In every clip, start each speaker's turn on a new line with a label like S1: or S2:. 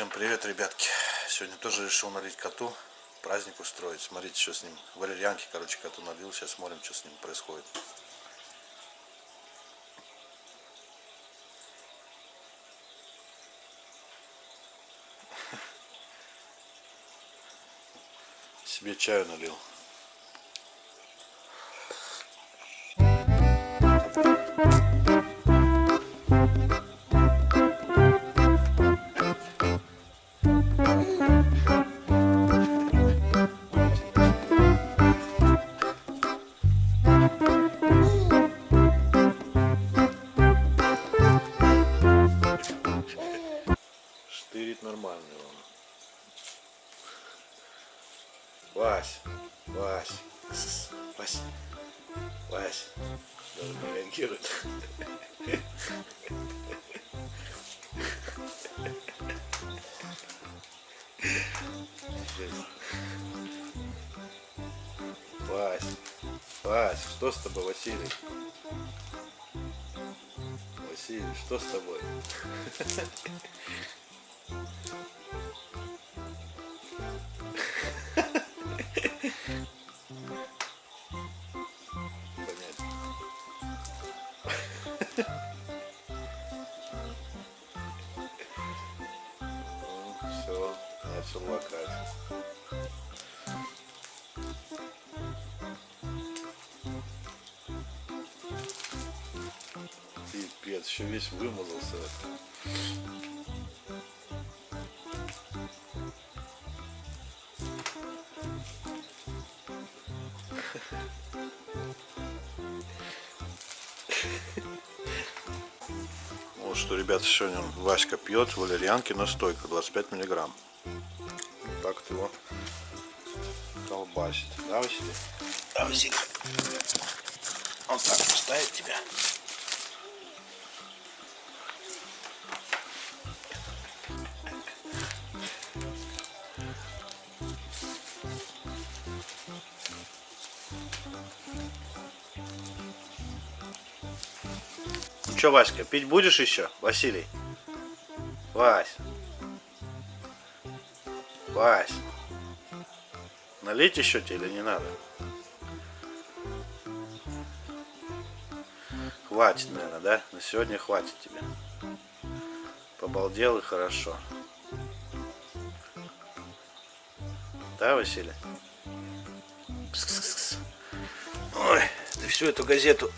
S1: Всем привет, ребятки. Сегодня тоже решил налить коту, праздник устроить. Смотрите, что с ним. Валерьянки, короче, коту налил. Сейчас смотрим, что с ним происходит. Себе чаю налил. Штырит нормальный он. Вась, Вась, Вась, Вась. Даже не реагирует. Вась, Вась, что с тобой, Василий? Василий, что с тобой? Все, начал лакать. Пипец, еще весь вымазался. Вот что, ребята, сегодня Васька пьет валерьянки настойка 25 миллиграмм. Вот так вот его колбасит. Да, Василий? Да, Василий. Вот так поставит тебя. Что, Васька, пить будешь еще, Василий? Вась. Вась. Налить еще тебе или не надо? Хватит, наверное, да? На сегодня хватит тебе. Побалдел и хорошо. Да, Василий? Кс-кс-кс. Ой, ты всю эту газету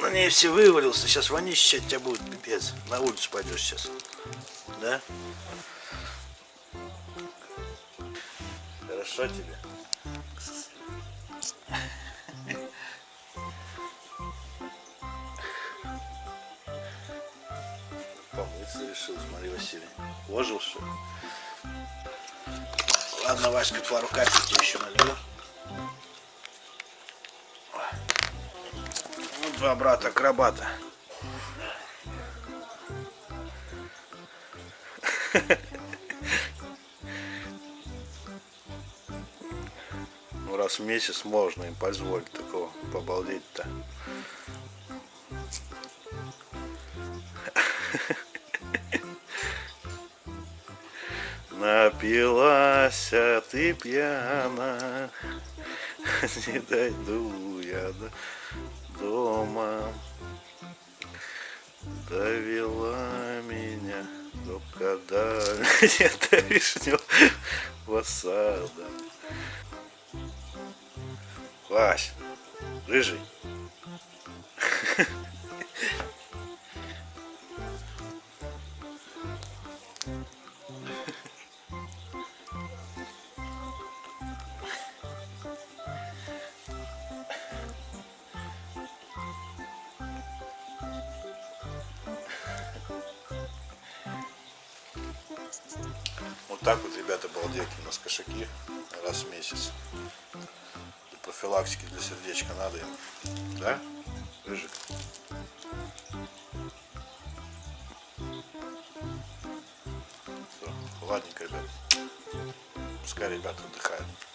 S1: на ней все вывалился. Сейчас вонище от тебя будет, пипец. На улицу пойдешь сейчас. Да? Хорошо тебе? Помыться решил, смотри, Василий. Ложил что? Ладно, Васька, пару капель еще налью. Два брата акробата. Ну, раз в месяц можно им позволить такого побалдеть-то. Напилась, а ты пьяна, не дойду я до дома. Довела меня до когда где-то вишневого сада. Вась, рыжий. Вот так вот, ребята, балдейки у нас кошаки раз в месяц. Для профилактики, для сердечка надо им. Да? Рыжик? Все, ладненько, ребят. Пускай ребята отдыхают.